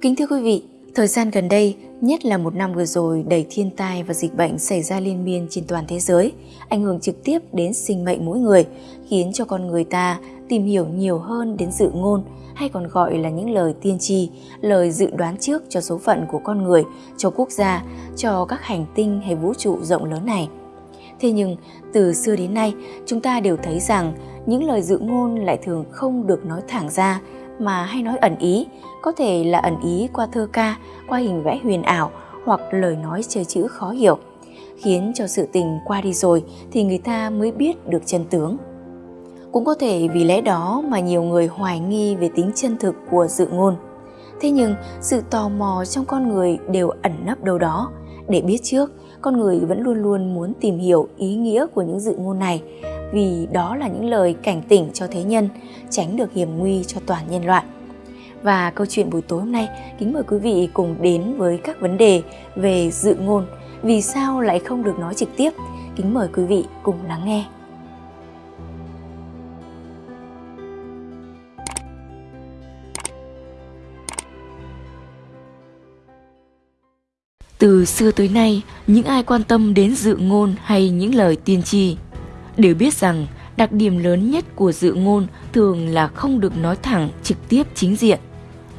Kính thưa quý vị, thời gian gần đây, nhất là một năm vừa rồi đầy thiên tai và dịch bệnh xảy ra liên miên trên toàn thế giới, ảnh hưởng trực tiếp đến sinh mệnh mỗi người, khiến cho con người ta tìm hiểu nhiều hơn đến dự ngôn hay còn gọi là những lời tiên tri, lời dự đoán trước cho số phận của con người, cho quốc gia, cho các hành tinh hay vũ trụ rộng lớn này. Thế nhưng, từ xưa đến nay, chúng ta đều thấy rằng những lời dự ngôn lại thường không được nói thẳng ra mà hay nói ẩn ý, có thể là ẩn ý qua thơ ca, qua hình vẽ huyền ảo hoặc lời nói chơi chữ khó hiểu, khiến cho sự tình qua đi rồi thì người ta mới biết được chân tướng. Cũng có thể vì lẽ đó mà nhiều người hoài nghi về tính chân thực của dự ngôn. Thế nhưng sự tò mò trong con người đều ẩn nấp đâu đó. Để biết trước, con người vẫn luôn luôn muốn tìm hiểu ý nghĩa của những dự ngôn này vì đó là những lời cảnh tỉnh cho thế nhân, tránh được hiểm nguy cho toàn nhân loại. Và câu chuyện buổi tối hôm nay, kính mời quý vị cùng đến với các vấn đề về dự ngôn, vì sao lại không được nói trực tiếp. Kính mời quý vị cùng lắng nghe. Từ xưa tới nay, những ai quan tâm đến dự ngôn hay những lời tiên tri đều biết rằng đặc điểm lớn nhất của dự ngôn thường là không được nói thẳng trực tiếp chính diện,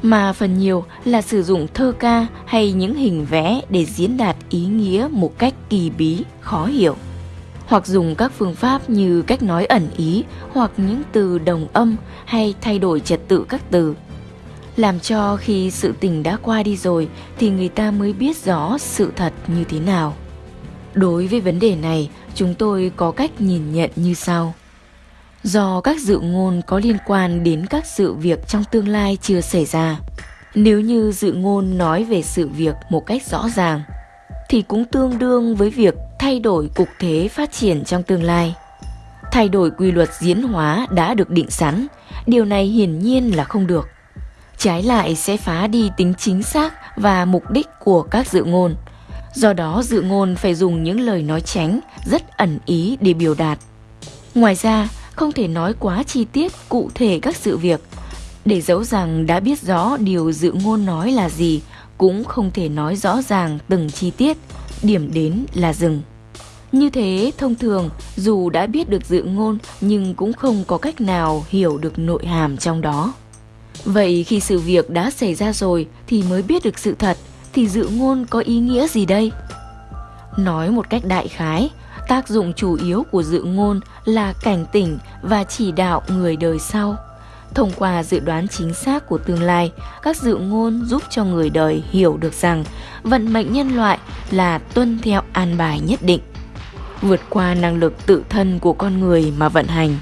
mà phần nhiều là sử dụng thơ ca hay những hình vẽ để diễn đạt ý nghĩa một cách kỳ bí, khó hiểu. Hoặc dùng các phương pháp như cách nói ẩn ý hoặc những từ đồng âm hay thay đổi trật tự các từ. Làm cho khi sự tình đã qua đi rồi thì người ta mới biết rõ sự thật như thế nào. Đối với vấn đề này, chúng tôi có cách nhìn nhận như sau. Do các dự ngôn có liên quan đến các sự việc trong tương lai chưa xảy ra, nếu như dự ngôn nói về sự việc một cách rõ ràng, thì cũng tương đương với việc thay đổi cục thế phát triển trong tương lai. Thay đổi quy luật diễn hóa đã được định sẵn, điều này hiển nhiên là không được. Trái lại sẽ phá đi tính chính xác và mục đích của các dự ngôn – Do đó dự ngôn phải dùng những lời nói tránh rất ẩn ý để biểu đạt. Ngoài ra, không thể nói quá chi tiết cụ thể các sự việc. Để giấu rằng đã biết rõ điều dự ngôn nói là gì, cũng không thể nói rõ ràng từng chi tiết, điểm đến là dừng. Như thế, thông thường, dù đã biết được dự ngôn nhưng cũng không có cách nào hiểu được nội hàm trong đó. Vậy khi sự việc đã xảy ra rồi thì mới biết được sự thật thì dự ngôn có ý nghĩa gì đây? Nói một cách đại khái, tác dụng chủ yếu của dự ngôn là cảnh tỉnh và chỉ đạo người đời sau. Thông qua dự đoán chính xác của tương lai, các dự ngôn giúp cho người đời hiểu được rằng vận mệnh nhân loại là tuân theo an bài nhất định, vượt qua năng lực tự thân của con người mà vận hành.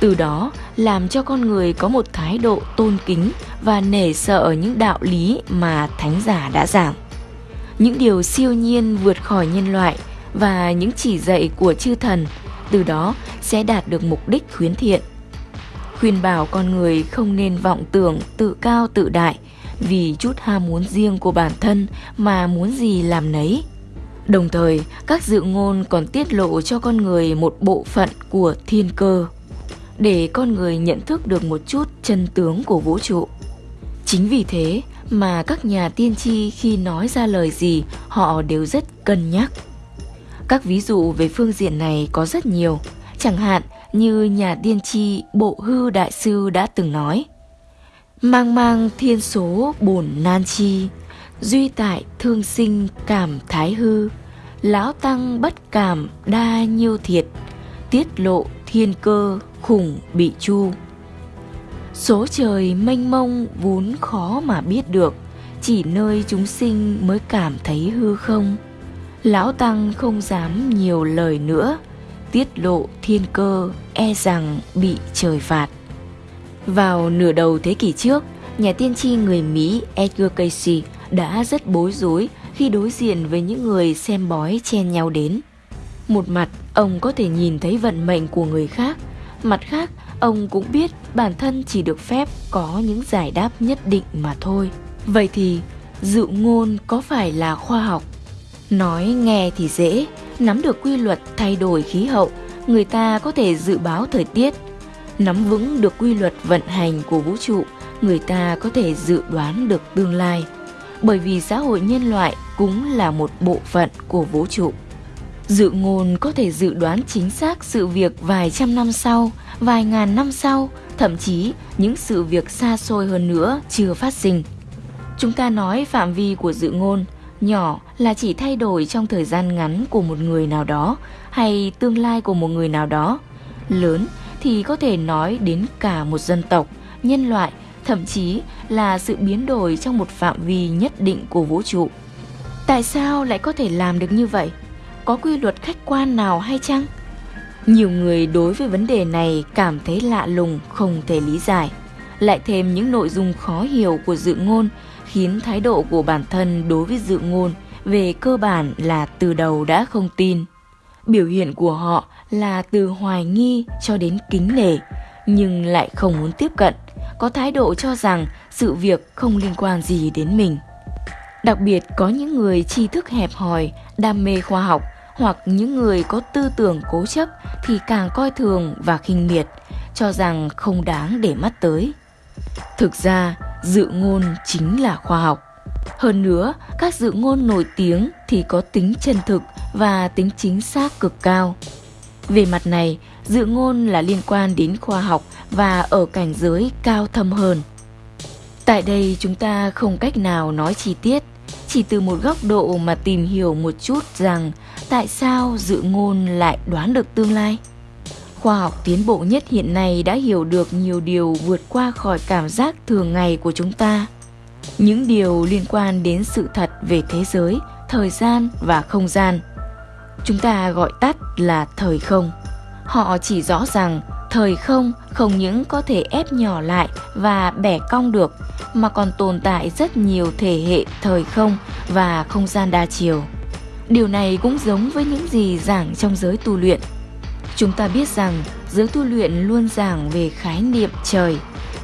Từ đó, làm cho con người có một thái độ tôn kính và nể sợ những đạo lý mà thánh giả đã giảng. Những điều siêu nhiên vượt khỏi nhân loại và những chỉ dạy của chư thần từ đó sẽ đạt được mục đích khuyến thiện. Khuyên bảo con người không nên vọng tưởng tự cao tự đại vì chút ham muốn riêng của bản thân mà muốn gì làm nấy. Đồng thời, các dự ngôn còn tiết lộ cho con người một bộ phận của thiên cơ để con người nhận thức được một chút chân tướng của vũ trụ. Chính vì thế mà các nhà tiên tri khi nói ra lời gì họ đều rất cân nhắc. Các ví dụ về phương diện này có rất nhiều, chẳng hạn như nhà tiên tri Bộ Hư Đại Sư đã từng nói Mang mang thiên số bổn nan chi, duy tại thương sinh cảm thái hư, lão tăng bất cảm đa nhiêu thiệt, tiết lộ thiên cơ khủng bị chu. Số trời mênh mông vốn khó mà biết được, chỉ nơi chúng sinh mới cảm thấy hư không. Lão Tăng không dám nhiều lời nữa, tiết lộ thiên cơ e rằng bị trời phạt. Vào nửa đầu thế kỷ trước, nhà tiên tri người Mỹ Edgar Casey đã rất bối rối khi đối diện với những người xem bói chen nhau đến. Một mặt, ông có thể nhìn thấy vận mệnh của người khác, mặt khác, ông cũng biết bản thân chỉ được phép có những giải đáp nhất định mà thôi. Vậy thì, dự ngôn có phải là khoa học? Nói nghe thì dễ, nắm được quy luật thay đổi khí hậu, người ta có thể dự báo thời tiết, nắm vững được quy luật vận hành của vũ trụ, người ta có thể dự đoán được tương lai, bởi vì xã hội nhân loại cũng là một bộ phận của vũ trụ. Dự ngôn có thể dự đoán chính xác sự việc vài trăm năm sau, vài ngàn năm sau, thậm chí những sự việc xa xôi hơn nữa chưa phát sinh. Chúng ta nói phạm vi của dự ngôn nhỏ là chỉ thay đổi trong thời gian ngắn của một người nào đó hay tương lai của một người nào đó. Lớn thì có thể nói đến cả một dân tộc, nhân loại, thậm chí là sự biến đổi trong một phạm vi nhất định của vũ trụ. Tại sao lại có thể làm được như vậy? Có quy luật khách quan nào hay chăng? Nhiều người đối với vấn đề này cảm thấy lạ lùng, không thể lý giải. Lại thêm những nội dung khó hiểu của dự ngôn khiến thái độ của bản thân đối với dự ngôn về cơ bản là từ đầu đã không tin. Biểu hiện của họ là từ hoài nghi cho đến kính nể, nhưng lại không muốn tiếp cận, có thái độ cho rằng sự việc không liên quan gì đến mình. Đặc biệt có những người tri thức hẹp hòi, đam mê khoa học hoặc những người có tư tưởng cố chấp thì càng coi thường và khinh miệt, cho rằng không đáng để mắt tới. Thực ra, dự ngôn chính là khoa học. Hơn nữa, các dự ngôn nổi tiếng thì có tính chân thực và tính chính xác cực cao. Về mặt này, dự ngôn là liên quan đến khoa học và ở cảnh giới cao thâm hơn. Tại đây chúng ta không cách nào nói chi tiết, chỉ từ một góc độ mà tìm hiểu một chút rằng tại sao dự ngôn lại đoán được tương lai. Khoa học tiến bộ nhất hiện nay đã hiểu được nhiều điều vượt qua khỏi cảm giác thường ngày của chúng ta. Những điều liên quan đến sự thật về thế giới, thời gian và không gian. Chúng ta gọi tắt là thời không. Họ chỉ rõ rằng thời không không những có thể ép nhỏ lại và bẻ cong được mà còn tồn tại rất nhiều thể hệ thời không và không gian đa chiều. Điều này cũng giống với những gì giảng trong giới tu luyện. Chúng ta biết rằng giới tu luyện luôn giảng về khái niệm trời,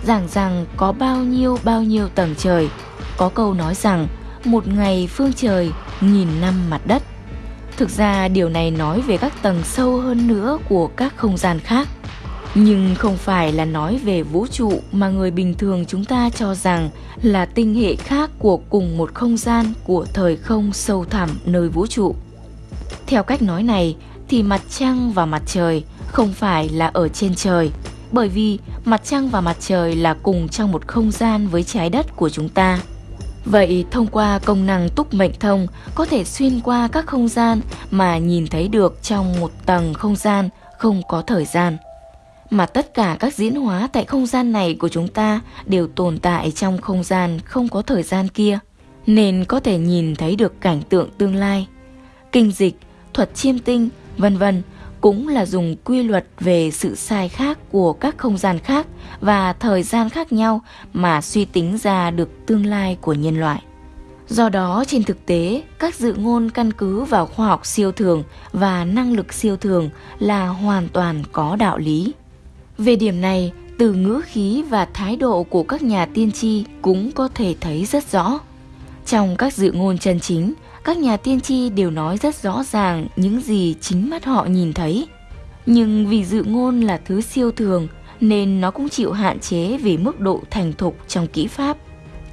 giảng rằng có bao nhiêu bao nhiêu tầng trời. Có câu nói rằng một ngày phương trời, nghìn năm mặt đất. Thực ra điều này nói về các tầng sâu hơn nữa của các không gian khác. Nhưng không phải là nói về vũ trụ mà người bình thường chúng ta cho rằng là tinh hệ khác của cùng một không gian của thời không sâu thẳm nơi vũ trụ. Theo cách nói này thì mặt trăng và mặt trời không phải là ở trên trời, bởi vì mặt trăng và mặt trời là cùng trong một không gian với trái đất của chúng ta. Vậy thông qua công năng túc mệnh thông có thể xuyên qua các không gian mà nhìn thấy được trong một tầng không gian không có thời gian. Mà tất cả các diễn hóa tại không gian này của chúng ta đều tồn tại trong không gian không có thời gian kia, nên có thể nhìn thấy được cảnh tượng tương lai. Kinh dịch, thuật chiêm tinh, vân vân cũng là dùng quy luật về sự sai khác của các không gian khác và thời gian khác nhau mà suy tính ra được tương lai của nhân loại. Do đó, trên thực tế, các dự ngôn căn cứ vào khoa học siêu thường và năng lực siêu thường là hoàn toàn có đạo lý. Về điểm này, từ ngữ khí và thái độ của các nhà tiên tri cũng có thể thấy rất rõ. Trong các dự ngôn chân chính, các nhà tiên tri đều nói rất rõ ràng những gì chính mắt họ nhìn thấy. Nhưng vì dự ngôn là thứ siêu thường nên nó cũng chịu hạn chế về mức độ thành thục trong kỹ pháp,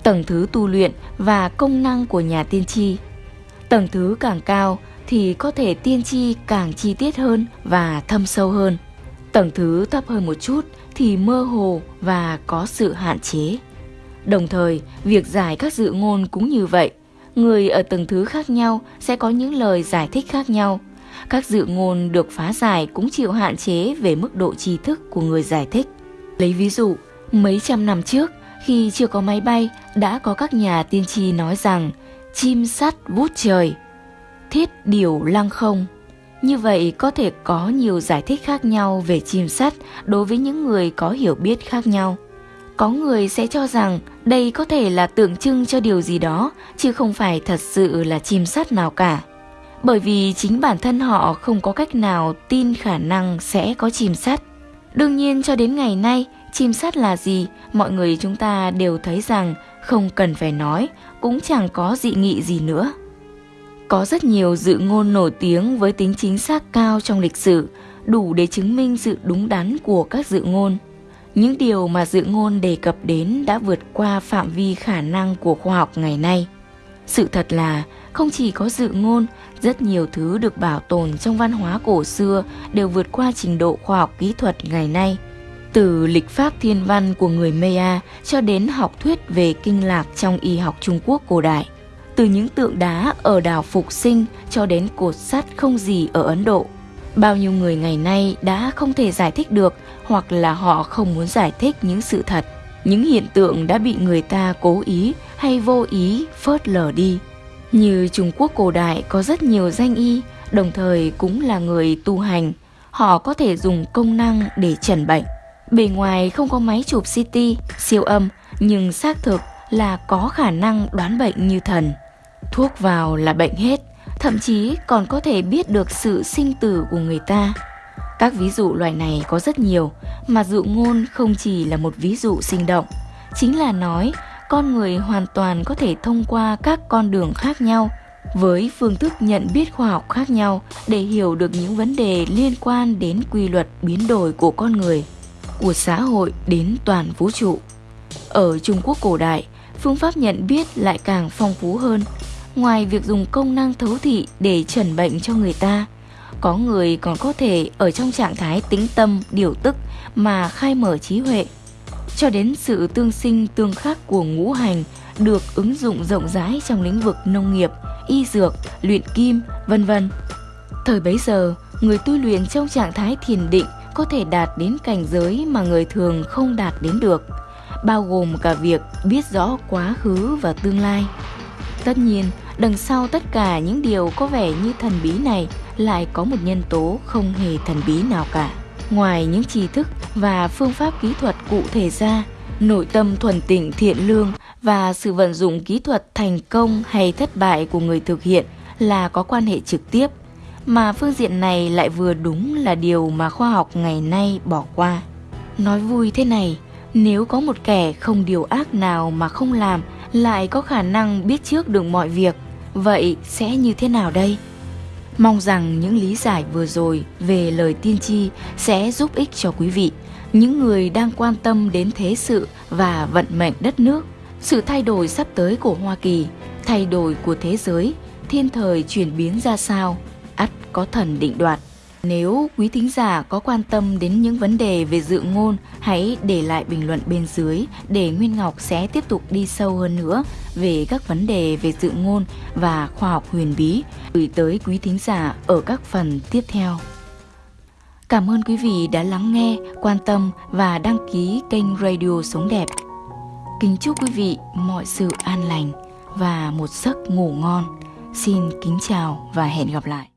tầng thứ tu luyện và công năng của nhà tiên tri. Tầng thứ càng cao thì có thể tiên tri càng chi tiết hơn và thâm sâu hơn. Tầng thứ thấp hơn một chút thì mơ hồ và có sự hạn chế. Đồng thời, việc giải các dự ngôn cũng như vậy người ở tầng thứ khác nhau sẽ có những lời giải thích khác nhau. Các dự ngôn được phá giải cũng chịu hạn chế về mức độ tri thức của người giải thích. Lấy ví dụ, mấy trăm năm trước, khi chưa có máy bay, đã có các nhà tiên tri nói rằng chim sắt vút trời, thiết điều lăng không. Như vậy có thể có nhiều giải thích khác nhau về chim sắt đối với những người có hiểu biết khác nhau. Có người sẽ cho rằng đây có thể là tượng trưng cho điều gì đó, chứ không phải thật sự là chim sắt nào cả. Bởi vì chính bản thân họ không có cách nào tin khả năng sẽ có chim sắt. Đương nhiên cho đến ngày nay, chim sắt là gì, mọi người chúng ta đều thấy rằng không cần phải nói, cũng chẳng có dị nghị gì nữa. Có rất nhiều dự ngôn nổi tiếng với tính chính xác cao trong lịch sử, đủ để chứng minh sự đúng đắn của các dự ngôn. những điều mà dự ngôn đề cập đến đã vượt qua phạm vi khả năng của khoa học ngày nay. Sự thật là không chỉ có dự ngôn, rất nhiều thứ được bảo tồn trong văn hóa cổ xưa đều vượt qua trình độ khoa học kỹ thuật ngày nay. Từ lịch pháp thiên văn của người Maya cho đến học thuyết về kinh lạc trong y học Trung Quốc cổ đại. Từ những tượng đá ở đảo Phục Sinh cho đến cột sắt không gì ở Ấn Độ. Bao nhiêu người ngày nay đã không thể giải thích được hoặc là họ không muốn giải thích những sự thật. Những hiện tượng đã bị người ta cố ý hay vô ý phớt lờ đi. Như Trung Quốc cổ đại có rất nhiều danh y, đồng thời cũng là người tu hành. Họ có thể dùng công năng để chẩn bệnh. Bề ngoài không có máy chụp CT, siêu âm, nhưng xác thực là có khả năng đoán bệnh như thần. Thuốc vào là bệnh hết, thậm chí còn có thể biết được sự sinh tử của người ta. Các ví dụ loại này có rất nhiều, mà dụ ngôn không chỉ là một ví dụ sinh động, chính là nói con người hoàn toàn có thể thông qua các con đường khác nhau với phương thức nhận biết khoa học khác nhau để hiểu được những vấn đề liên quan đến quy luật biến đổi của con người, của xã hội đến toàn vũ trụ. Ở Trung Quốc cổ đại, phương pháp nhận biết lại càng phong phú hơn. Ngoài việc dùng công năng thấu thị để chẩn bệnh cho người ta, có người còn có thể ở trong trạng thái tĩnh tâm, điều tức mà khai mở trí huệ cho đến sự tương sinh tương khắc của ngũ hành được ứng dụng rộng rãi trong lĩnh vực nông nghiệp, y dược, luyện kim, vân vân. Thời bấy giờ, người tu luyện trong trạng thái thiền định có thể đạt đến cảnh giới mà người thường không đạt đến được, bao gồm cả việc biết rõ quá khứ và tương lai. Tất nhiên, đằng sau tất cả những điều có vẻ như thần bí này lại có một nhân tố không hề thần bí nào cả. Ngoài những tri thức và phương pháp kỹ thuật cụ thể ra, nội tâm thuần tịnh thiện lương và sự vận dụng kỹ thuật thành công hay thất bại của người thực hiện là có quan hệ trực tiếp, mà phương diện này lại vừa đúng là điều mà khoa học ngày nay bỏ qua. Nói vui thế này, nếu có một kẻ không điều ác nào mà không làm lại có khả năng biết trước được mọi việc, vậy sẽ như thế nào đây? Mong rằng những lý giải vừa rồi về lời tiên tri sẽ giúp ích cho quý vị, những người đang quan tâm đến thế sự và vận mệnh đất nước, sự thay đổi sắp tới của Hoa Kỳ, thay đổi của thế giới, thiên thời chuyển biến ra sao, ắt có thần định đoạt. Nếu quý thính giả có quan tâm đến những vấn đề về dự ngôn, hãy để lại bình luận bên dưới để Nguyên Ngọc sẽ tiếp tục đi sâu hơn nữa về các vấn đề về dự ngôn và khoa học huyền bí gửi tới quý thính giả ở các phần tiếp theo. Cảm ơn quý vị đã lắng nghe, quan tâm và đăng ký kênh Radio Sống Đẹp. Kính chúc quý vị mọi sự an lành và một giấc ngủ ngon. Xin kính chào và hẹn gặp lại.